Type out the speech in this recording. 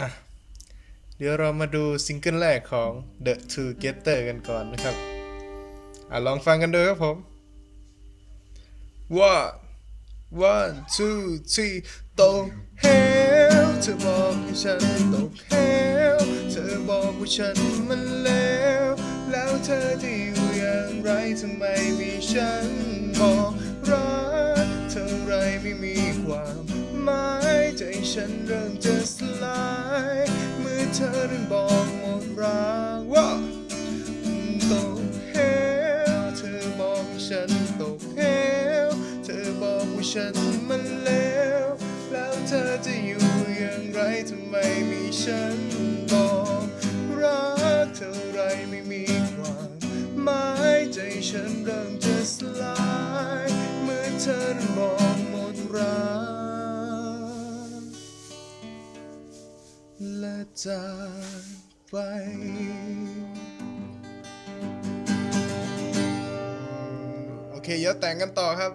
อะ เดี๋ยวเรามาดูซิงเกิลแรกของ The Together กันก่อนนะครับ อะ ลองฟังกันดูครับผม one one two three ตกเหวเธอบอกให้ฉันตกเหวเธอบอกว่าฉันมันเลวแล้วเธอจะอยู่อย่างไรทำไมมีฉันบอกรักเท่าไรไม่มีความหมายใจฉันเริ่มจะสลาย เธอเริ่มบอกหมดรักว่าตกเหวเธอบอกฉันตกเหวเธอบอกว่าฉันมันเลวแล้วเธอจะอยู่อย่างไรทำไมมีฉันบอกรักเท่าไรไม่มีความหมายใจฉันเริ่มจะสลาย เมื่อเธอนั้นบอกหมดรัก และจากไป โอเค เดี๋ยวแต่งกันต่อครับ